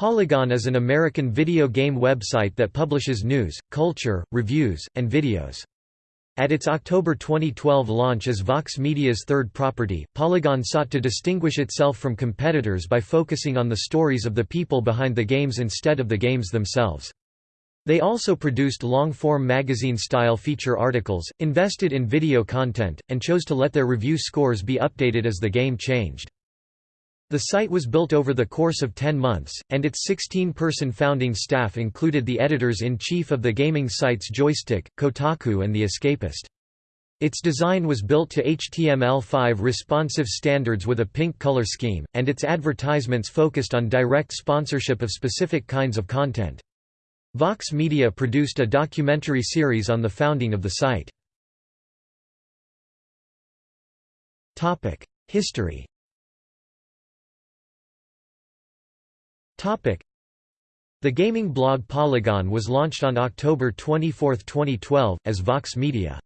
Polygon is an American video game website that publishes news, culture, reviews, and videos. At its October 2012 launch as Vox Media's third property, Polygon sought to distinguish itself from competitors by focusing on the stories of the people behind the games instead of the games themselves. They also produced long-form magazine-style feature articles, invested in video content, and chose to let their review scores be updated as the game changed. The site was built over the course of 10 months, and its 16-person founding staff included the editors-in-chief of the gaming sites Joystiq, Kotaku and The Escapist. Its design was built to HTML5 responsive standards with a pink color scheme, and its advertisements focused on direct sponsorship of specific kinds of content. Vox Media produced a documentary series on the founding of the site. History The gaming blog Polygon was launched on October 24, 2012, as Vox Media's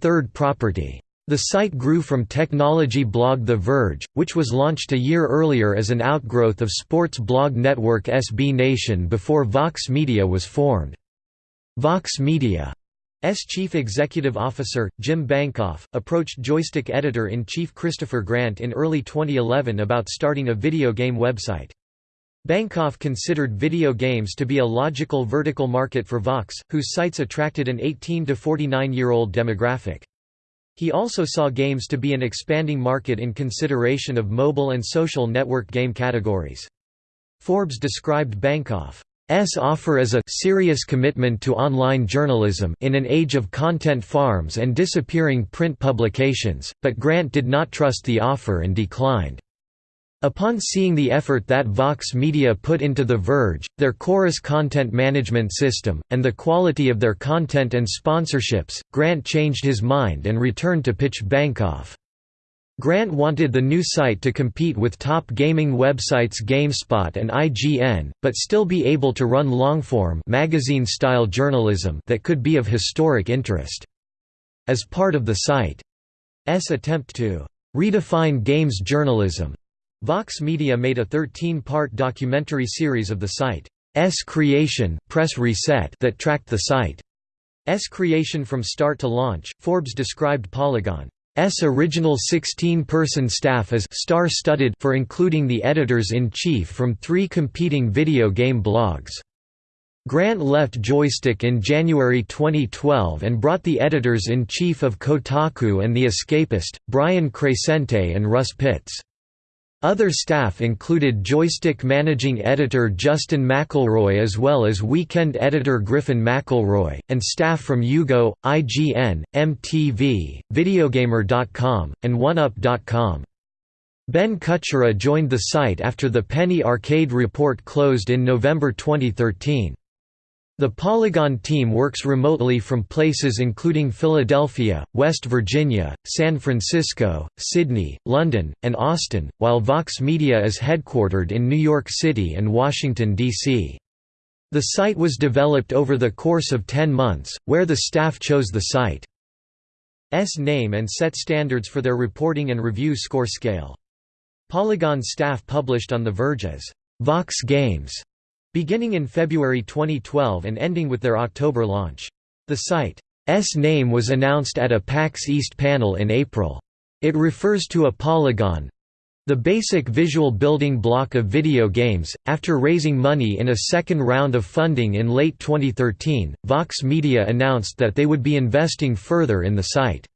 third property. The site grew from technology blog The Verge, which was launched a year earlier as an outgrowth of sports blog network SB Nation before Vox Media was formed. Vox Media's chief executive officer, Jim Bankoff, approached Joystiq editor-in-chief Christopher Grant in early 2011 about starting a video game website. Bankoff considered video games to be a logical vertical market for Vox, whose sites attracted an 18 to 49-year-old demographic. He also saw games to be an expanding market in consideration of mobile and social network game categories. Forbes described Bankoff's offer as a serious commitment to online journalism in an age of content farms and disappearing print publications, but Grant did not trust the offer and declined. Upon seeing the effort that Vox Media put into The Verge, their Chorus content management system, and the quality of their content and sponsorships, Grant changed his mind and returned to pitch Bankoff. Grant wanted the new site to compete with top gaming websites GameSpot and IGN, but still be able to run longform magazine-style journalism that could be of historic interest. As part of the site's attempt to redefine games journalism, Vox Media made a 13-part documentary series of the site's creation press reset that tracked the site's creation from start to launch. Forbes described Polygon's original 16-person staff as star-studded for including the editors-in-chief from three competing video game blogs. Grant left Joystiq in January 2012 and brought the editors-in-chief of Kotaku and The Escapist, Brian Crecente and Russ Pitts. Other staff included Joystiq managing editor Justin McElroy as well as weekend editor Griffin McElroy, and staff from UGO, IGN, MTV, Videogamer.com, and OneUp.com. Ben Kuchera joined the site after the Penny Arcade report closed in November 2013. The Polygon team works remotely from places including Philadelphia, West Virginia, San Francisco, Sydney, London, and Austin, while Vox Media is headquartered in New York City and Washington, D.C. The site was developed over the course of 10 months, where the staff chose the site's name and set standards for their reporting and review score scale. Polygon staff published on The Verge as Vox Games beginning in February 2012 and ending with their October launch. The site's name was announced at a PAX East panel in April. It refers to a polygon the basic visual building block of video games. After raising money in a second round of funding in late 2013, Vox Media announced that they would be investing further in the site's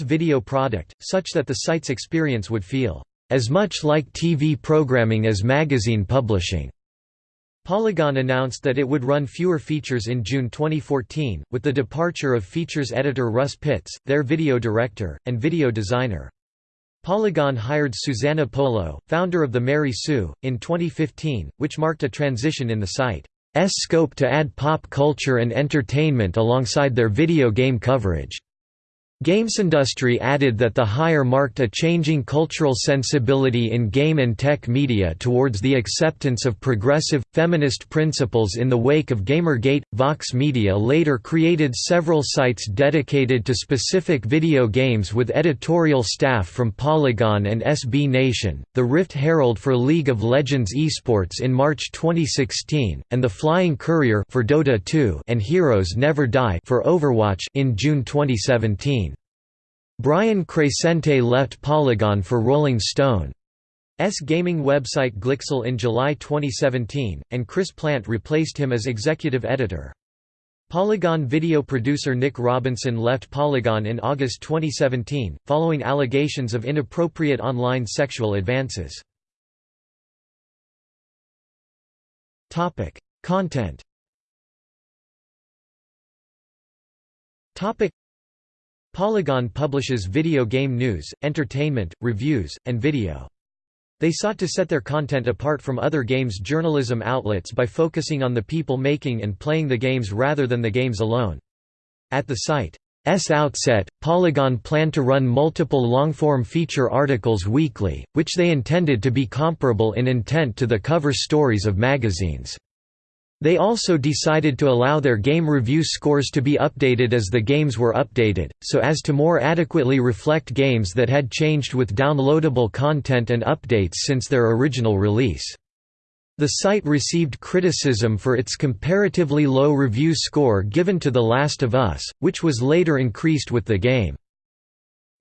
video product, such that the site's experience would feel as much like TV programming as magazine publishing. Polygon announced that it would run fewer features in June 2014, with the departure of features editor Russ Pitts, their video director, and video designer. Polygon hired Susanna Polo, founder of the Mary Sue, in 2015, which marked a transition in the site's scope to add pop culture and entertainment alongside their video game coverage. GamesIndustry added that the hire marked a changing cultural sensibility in game and tech media towards the acceptance of progressive, feminist principles in the wake of Gamergate. Vox Media later created several sites dedicated to specific video games with editorial staff from Polygon and SB Nation, the Rift Herald for League of Legends Esports in March 2016, and the Flying Courier for Dota 2 and Heroes Never Die for Overwatch in June 2017. Brian Crecente left Polygon for Rolling Stone's gaming website Glixel in July 2017, and Chris Plant replaced him as executive editor. Polygon video producer Nick Robinson left Polygon in August 2017, following allegations of inappropriate online sexual advances. Content Polygon publishes video game news, entertainment, reviews, and video. They sought to set their content apart from other games journalism outlets by focusing on the people making and playing the games rather than the games alone. At the site's outset, Polygon planned to run multiple long-form feature articles weekly, which they intended to be comparable in intent to the cover stories of magazines. They also decided to allow their game review scores to be updated as the games were updated, so as to more adequately reflect games that had changed with downloadable content and updates since their original release. The site received criticism for its comparatively low review score given to The Last of Us, which was later increased with the game's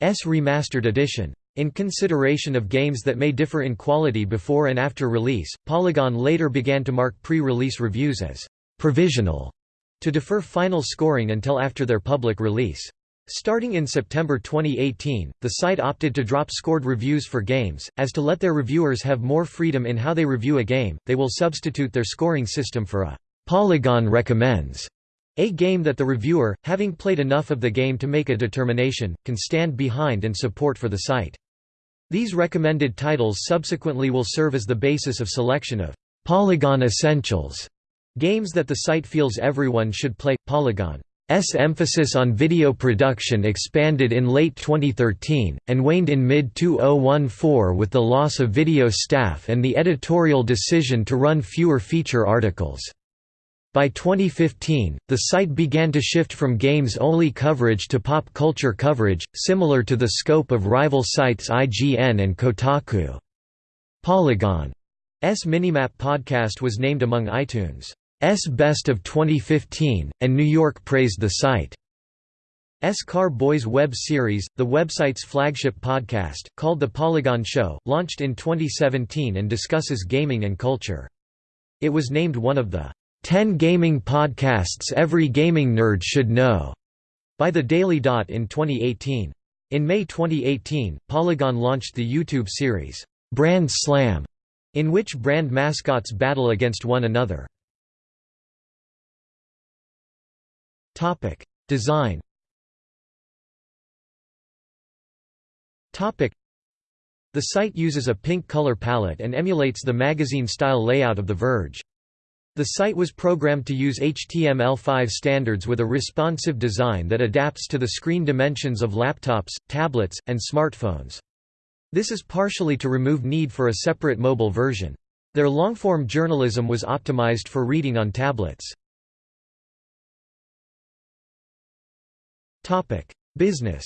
remastered edition. In consideration of games that may differ in quality before and after release, Polygon later began to mark pre-release reviews as «provisional» to defer final scoring until after their public release. Starting in September 2018, the site opted to drop scored reviews for games, as to let their reviewers have more freedom in how they review a game, they will substitute their scoring system for a «Polygon recommends» A game that the reviewer, having played enough of the game to make a determination, can stand behind and support for the site. These recommended titles subsequently will serve as the basis of selection of Polygon Essentials games that the site feels everyone should play. Polygon's emphasis on video production expanded in late 2013, and waned in mid-2014 with the loss of video staff and the editorial decision to run fewer feature articles. By 2015, the site began to shift from games-only coverage to pop culture coverage, similar to the scope of rival sites IGN and Kotaku. Polygon's Minimap podcast was named among iTunes' Best of 2015, and New York praised the site. S Car Boys web series, the website's flagship podcast, called The Polygon Show, launched in 2017 and discusses gaming and culture. It was named one of the 10 Gaming Podcasts Every Gaming Nerd Should Know by The Daily Dot in 2018. In May 2018, Polygon launched the YouTube series, Brand Slam, in which brand mascots battle against one another. Design The site uses a pink color palette and emulates the magazine-style layout of The Verge. The site was programmed to use HTML5 standards with a responsive design that adapts to the screen dimensions of laptops, tablets, and smartphones. This is partially to remove need for a separate mobile version. Their long-form journalism was optimized for reading on tablets. Topic: Business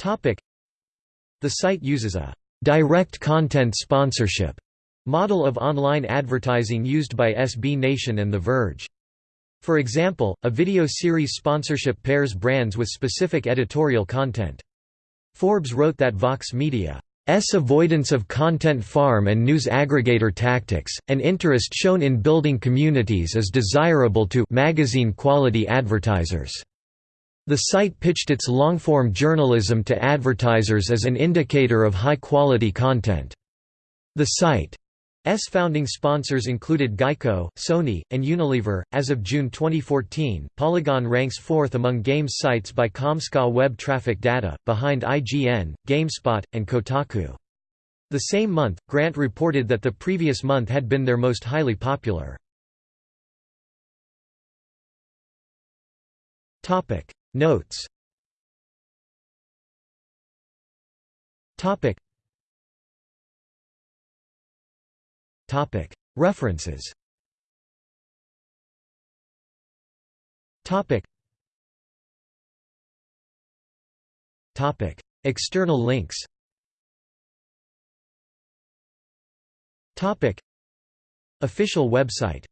Topic: The site uses a direct content sponsorship Model of online advertising used by SB Nation and The Verge. For example, a video series sponsorship pairs brands with specific editorial content. Forbes wrote that Vox Media's avoidance of content farm and news aggregator tactics, and interest shown in building communities is desirable to magazine quality advertisers. The site pitched its long-form journalism to advertisers as an indicator of high-quality content. The site S founding sponsors included Geico, Sony, and Unilever. As of June 2014, Polygon ranks fourth among games sites by Comscore web traffic data, behind IGN, GameSpot, and Kotaku. The same month, Grant reported that the previous month had been their most highly popular. Notes References. External links. Official website